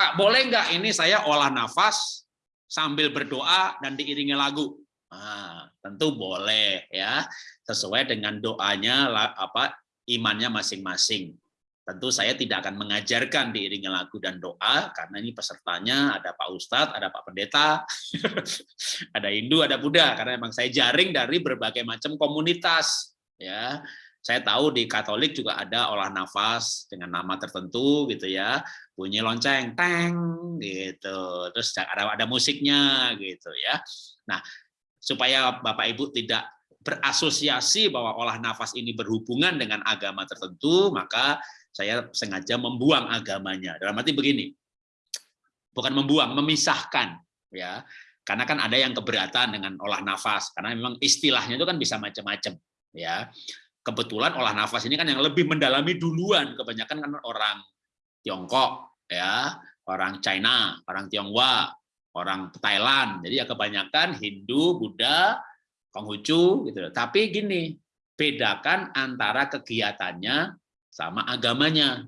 Pak, boleh nggak ini saya olah nafas sambil berdoa dan diiringi lagu? Nah, tentu boleh ya, sesuai dengan doanya apa imannya masing-masing. Tentu saya tidak akan mengajarkan diiringi lagu dan doa karena ini pesertanya ada Pak Ustadz, ada Pak Pendeta, ada Hindu, ada Buddha karena memang saya jaring dari berbagai macam komunitas ya. Saya tahu di Katolik juga ada olah nafas dengan nama tertentu gitu ya, bunyi lonceng, teng gitu. Terus ada ada musiknya gitu ya. Nah, supaya Bapak Ibu tidak berasosiasi bahwa olah nafas ini berhubungan dengan agama tertentu, maka saya sengaja membuang agamanya. Dalam arti begini, bukan membuang, memisahkan, ya. Karena kan ada yang keberatan dengan olah nafas, karena memang istilahnya itu kan bisa macam-macam, ya kebetulan olah nafas ini kan yang lebih mendalami duluan kebanyakan kan orang Tiongkok ya orang China orang Tionghoa orang Thailand. Jadi ya kebanyakan Hindu Buddha Konghucu gitu tapi gini bedakan antara kegiatannya sama agamanya.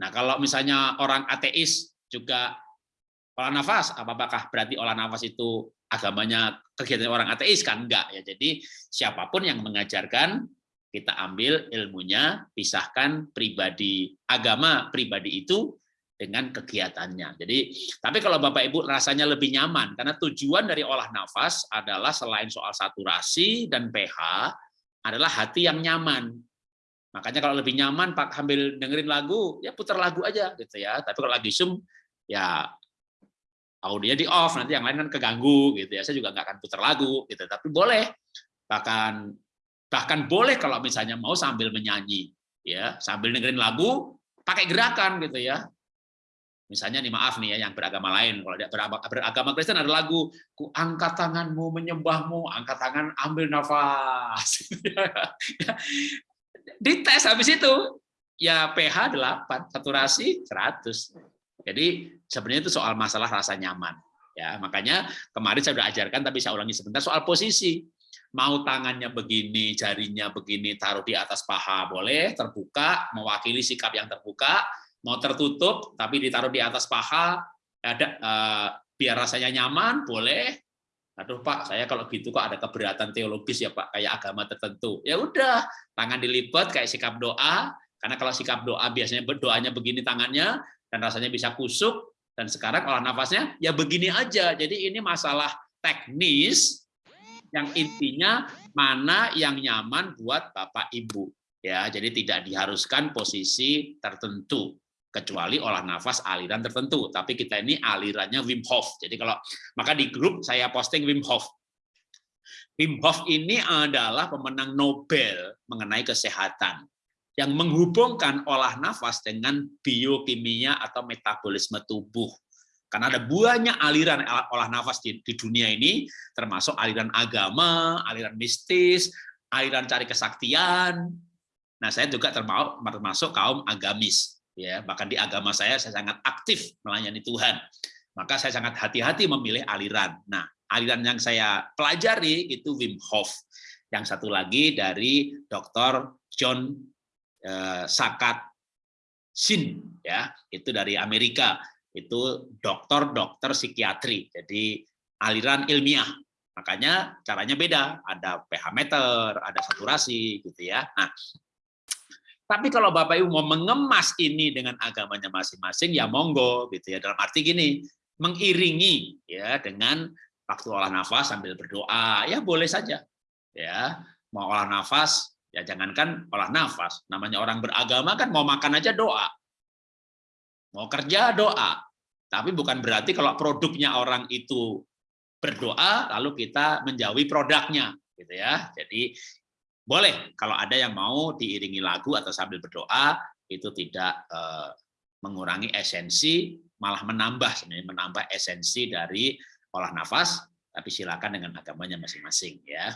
Nah kalau misalnya orang ateis juga olah nafas apakah berarti olah nafas itu agamanya kegiatan orang ateis kan? Enggak ya. Jadi siapa pun yang mengajarkan kita ambil ilmunya pisahkan pribadi agama pribadi itu dengan kegiatannya. Jadi tapi kalau bapak ibu rasanya lebih nyaman karena tujuan dari olah nafas adalah selain soal saturasi dan pH adalah hati yang nyaman. Makanya kalau lebih nyaman pak ambil dengerin lagu ya putar lagu aja gitu ya. Tapi kalau lagi zoom ya audionya di off nanti yang lain kan keganggu gitu ya. Saya juga nggak akan putar lagu gitu. Tapi boleh bahkan bahkan boleh kalau misalnya mau sambil menyanyi ya sambil dengerin lagu pakai gerakan gitu ya. Misalnya nih maaf nih ya yang beragama lain. Kalau dia beragama Kristen ada lagu ku angkat tanganmu menyembahmu angkat tangan ambil nafas. Dites habis itu. Ya pH 8 saturasi 100 jadi sebenarnya itu soal masalah rasa nyaman. Ya, makanya kemarin saya sudah ajarkan tapi saya ulangi sebentar soal posisi. Mau tangannya begini, jarinya begini, taruh di atas paha boleh, terbuka, mewakili sikap yang terbuka, mau tertutup tapi ditaruh di atas paha, ada eh, biar rasanya nyaman, boleh. Aduh Pak, saya kalau gitu kok ada keberatan teologis ya Pak, kayak agama tertentu. Ya udah, tangan dilipat kayak sikap doa, karena kalau sikap doa biasanya berdoanya begini tangannya, dan rasanya bisa kusuk dan sekarang olah nafasnya ya begini aja. Jadi ini masalah teknis yang intinya mana yang nyaman buat Bapak Ibu ya. Jadi tidak diharuskan posisi tertentu kecuali olah nafas aliran tertentu. Tapi kita ini alirannya Wim Hof. Jadi kalau maka di grup saya posting Wim Hof. Wim Hof ini adalah pemenang Nobel mengenai kesehatan yang menghubungkan olah nafas dengan biokimia atau metabolisme tubuh. Karena ada banyak aliran olah nafas di, di dunia ini, termasuk aliran agama, aliran mistis, aliran cari kesaktian. Nah, saya juga termasuk, termasuk kaum agamis. ya Bahkan di agama saya, saya sangat aktif melayani Tuhan. Maka saya sangat hati-hati memilih aliran. Nah, aliran yang saya pelajari itu Wim Hof. Yang satu lagi dari Dr. John Eh, Sakat Sin ya. Itu dari Amerika. Itu dokter-dokter psikiatri. Jadi aliran ilmiah. Makanya caranya beda. Ada pH meter ada saturasi gitu ya. Nah tapi kalau Bapak Ibu mau mengemas ini dengan agamanya masing-masing ya monggo gitu ya. Dalam arti gini mengiringi ya dengan waktu olah nafas sambil berdoa. Ya boleh saja ya. Mau olah nafas Ya jangankan olah nafas, namanya orang beragama kan mau makan aja doa. Mau kerja doa. Tapi bukan berarti kalau produknya orang itu berdoa lalu kita menjauhi produknya gitu ya. Jadi boleh kalau ada yang mau diiringi lagu atau sambil berdoa itu tidak eh, mengurangi esensi malah menambah sebenarnya menambah esensi dari olah nafas tapi silakan dengan agamanya masing-masing ya